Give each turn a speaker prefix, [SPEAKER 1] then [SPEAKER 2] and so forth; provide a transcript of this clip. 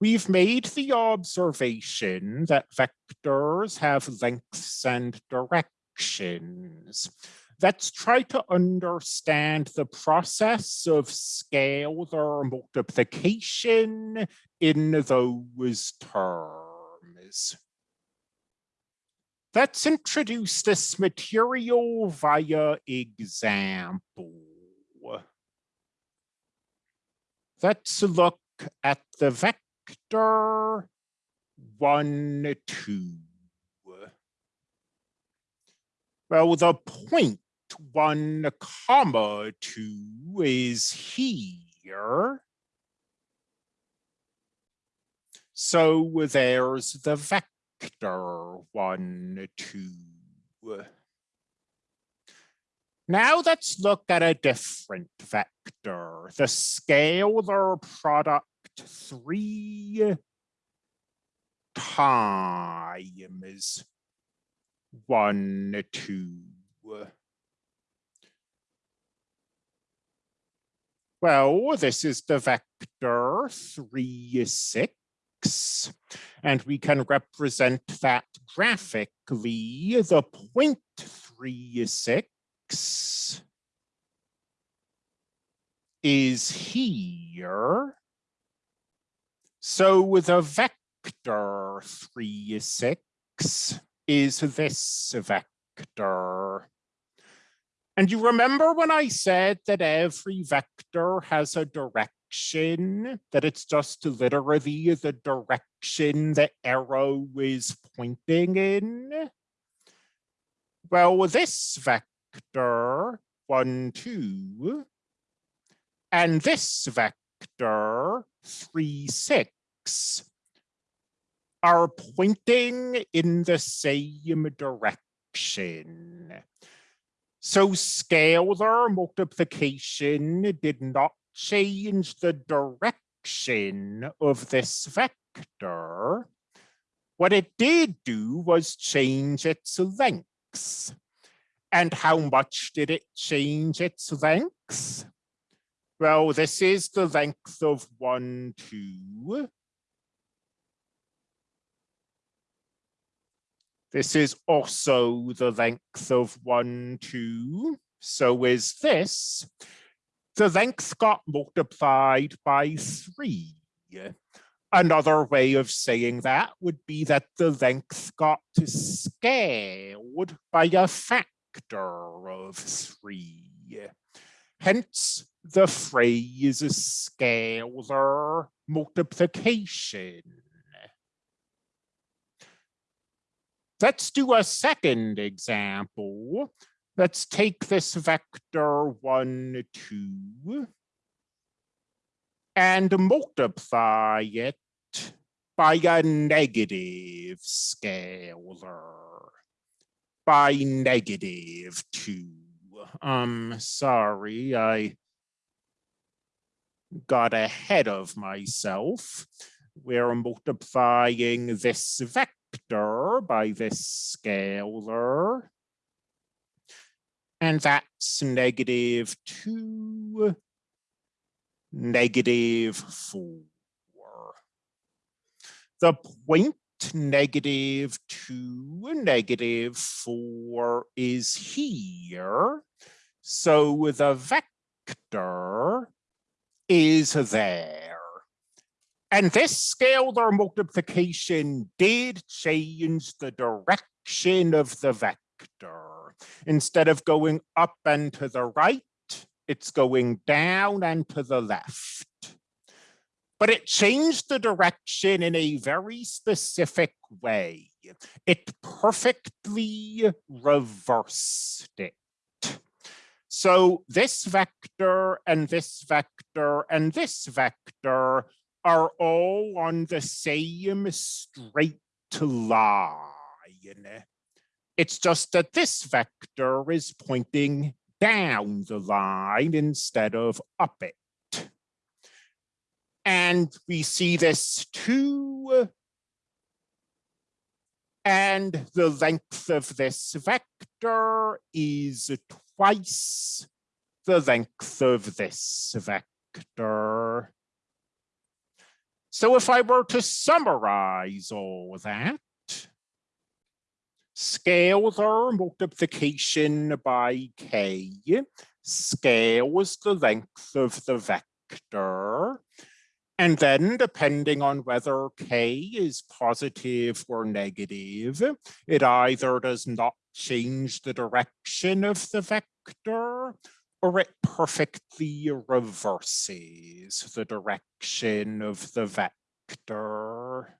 [SPEAKER 1] we've made the observation that vectors have lengths and directions. Let's try to understand the process of scalar multiplication in those terms. Let's introduce this material via example. Let's look at the vector 1, 2. Well, the point 1 comma 2 is here. So there's the vector 1, 2. Now let's look at a different vector, the scalar product 3 times 1, 2. Well, this is the vector 3, 6, and we can represent that graphically. The point three, six is here. So the vector 3, 6 is this vector. And you remember when I said that every vector has a direction, that it's just literally the direction the arrow is pointing in? Well, this vector, 1, 2, and this vector, 3, 6, are pointing in the same direction. So scalar multiplication did not change the direction of this vector. What it did do was change its lengths. And how much did it change its lengths? Well, this is the length of 1, 2. This is also the length of one, two. So is this. The length got multiplied by three. Another way of saying that would be that the length got scaled by a factor of three. Hence the phrase scalar multiplication. Let's do a second example. Let's take this vector 1, 2 and multiply it by a negative scalar, by negative 2. Um, sorry, I got ahead of myself. We're multiplying this vector vector by this scalar. And that's negative two, negative four. The point negative two, negative four is here. So the vector is there. And this scalar multiplication did change the direction of the vector. Instead of going up and to the right, it's going down and to the left. But it changed the direction in a very specific way. It perfectly reversed it. So this vector and this vector and this vector are all on the same straight line. It's just that this vector is pointing down the line instead of up it. And we see this too. And the length of this vector is twice the length of this vector. So if I were to summarize all that, scalar multiplication by k scales the length of the vector. And then depending on whether k is positive or negative, it either does not change the direction of the vector or it perfectly reverses the direction of the vector.